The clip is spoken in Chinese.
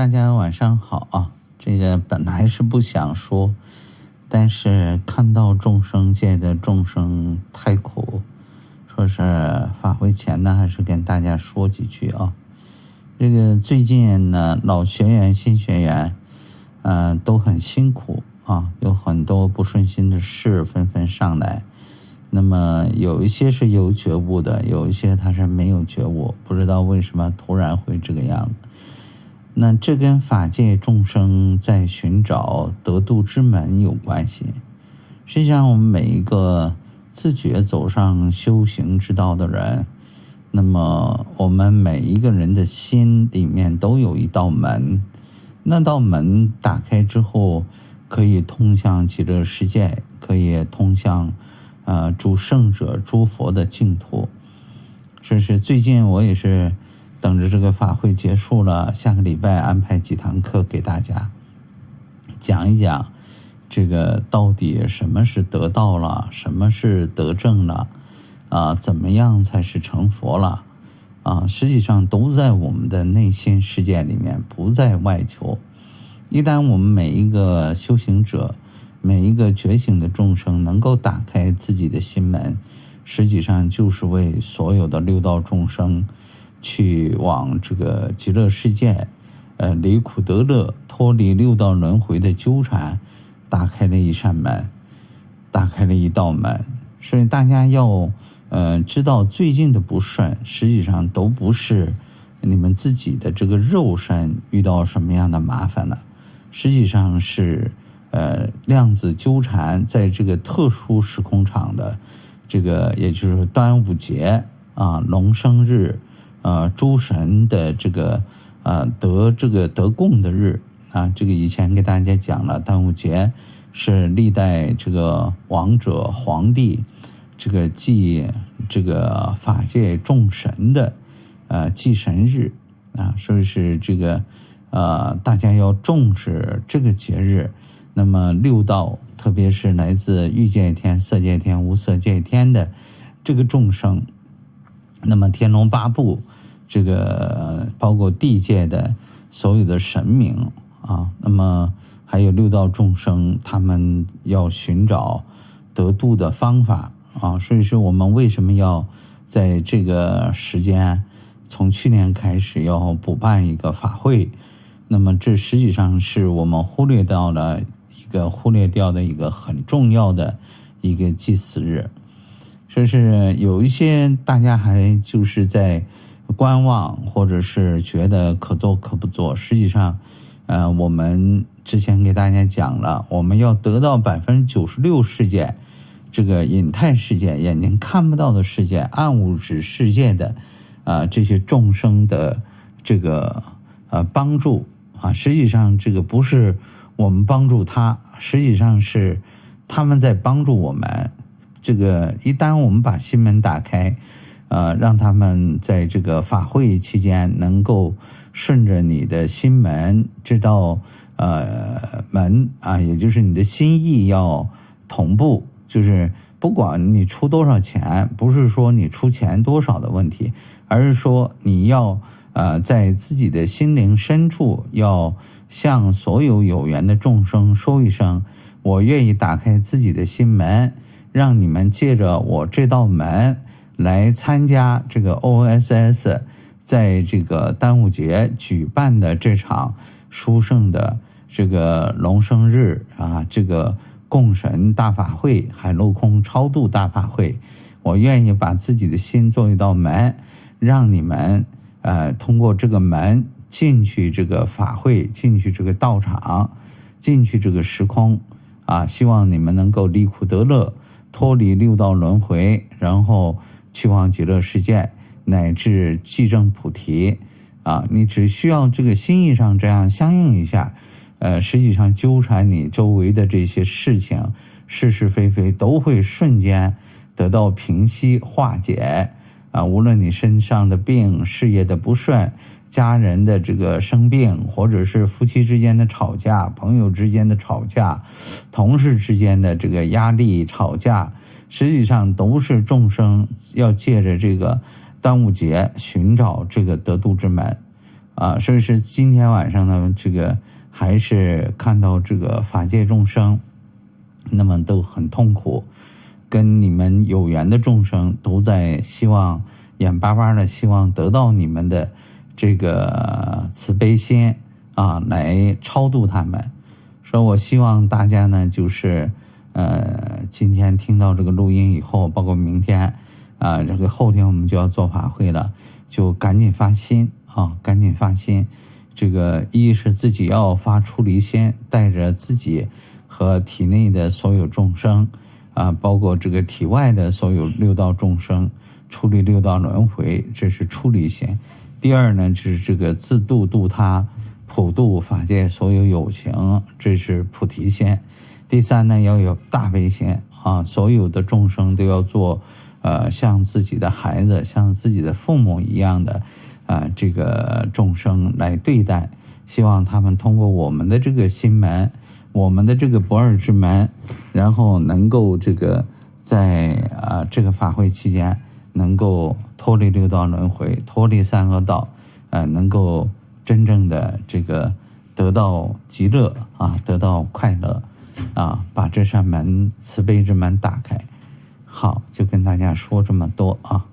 大家晚上好啊！这个本来是不想说，但是看到众生界的众生太苦，说是法会前呢，还是跟大家说几句啊。这个最近呢，老学员、新学员，嗯，都很辛苦啊，有很多不顺心的事纷纷上来。那么有一些是有觉悟的，有一些他是没有觉悟，不知道为什么突然会这个样子。那这跟法界众生在寻找得度之门有关系。实际上，我们每一个自觉走上修行之道的人，那么我们每一个人的心里面都有一道门，那道门打开之后，可以通向极乐世界，可以通向。呃，诸圣者、诸佛的净土，这是最近我也是等着这个法会结束了，下个礼拜安排几堂课给大家讲一讲，这个到底什么是得道了，什么是得正了，啊，怎么样才是成佛了？啊，实际上都在我们的内心世界里面，不在外求。一旦我们每一个修行者，每一个觉醒的众生能够打开自己的心门，实际上就是为所有的六道众生去往这个极乐世界，呃，离苦得乐，脱离六道轮回的纠缠，打开了一扇门，打开了一道门。所以大家要呃知道，最近的不顺，实际上都不是你们自己的这个肉身遇到什么样的麻烦了，实际上是。呃，量子纠缠在这个特殊时空场的这个，也就是端午节啊，龙生日，呃，诸神的这个呃得这个得供的日啊，这个以前给大家讲了，端午节是历代这个王者皇帝这个祭这个法界众神的呃祭神日啊，所以是这个呃大家要重视这个节日。那么六道，特别是来自欲界天、色界天、无色界天的这个众生，那么天龙八部，这个包括地界的所有的神明啊，那么还有六道众生，他们要寻找得度的方法啊，所以说我们为什么要在这个时间，从去年开始要补办一个法会？那么这实际上是我们忽略到了。一个忽略掉的一个很重要的一个祭祀日，说是有一些大家还就是在观望，或者是觉得可做可不做。实际上，呃，我们之前给大家讲了，我们要得到百分之九十六世界这个隐态世界、眼睛看不到的世界、暗物质世界的啊这些众生的这个呃帮助啊，实际上这个不是。我们帮助他，实际上是他们在帮助我们。这个一旦我们把心门打开，呃，让他们在这个法会期间能够顺着你的心门这道呃门啊，也就是你的心意要同步，就是不管你出多少钱，不是说你出钱多少的问题，而是说你要呃在自己的心灵深处要。向所有有缘的众生说一声：“我愿意打开自己的心门，让你们借着我这道门来参加这个 OSS 在这个端午节举办的这场殊胜的这个龙生日啊，这个供神大法会、海陆空超度大法会。我愿意把自己的心做一道门，让你们呃通过这个门。”进去这个法会，进去这个道场，进去这个时空，啊，希望你们能够离苦得乐，脱离六道轮回，然后去往极乐世界，乃至即证菩提，啊，你只需要这个心意上这样相应一下，呃，实际上纠缠你周围的这些事情，是是非非都会瞬间得到平息化解，啊，无论你身上的病，事业的不顺。家人的这个生病，或者是夫妻之间的吵架，朋友之间的吵架，同事之间的这个压力吵架，实际上都是众生要借着这个端午节寻找这个得度之门，啊，所以是今天晚上呢，这个还是看到这个法界众生，那么都很痛苦，跟你们有缘的众生都在希望眼巴巴的希望得到你们的这个慈悲心啊，来超度他们。说我希望大家呢，就是呃，今天听到这个录音以后，包括明天啊，这个后天我们就要做法会了，就赶紧发心。啊，赶紧发心！这个一是自己要发出离心，带着自己和体内的所有众生啊，包括这个体外的所有六道众生，处理六道轮回，这是出离心。第二呢，就是这个自度度他，普度法界所有有情，这是菩提心。第三呢，要有大悲心啊，所有的众生都要做，呃，像自己的孩子，像自己的父母一样的。啊，这个众生来对待，希望他们通过我们的这个心门，我们的这个不二之门，然后能够这个在啊这个法会期间，能够脱离六道轮回，脱离三恶道，呃，能够真正的这个得到极乐啊，得到快乐啊，把这扇门慈悲之门打开。好，就跟大家说这么多啊。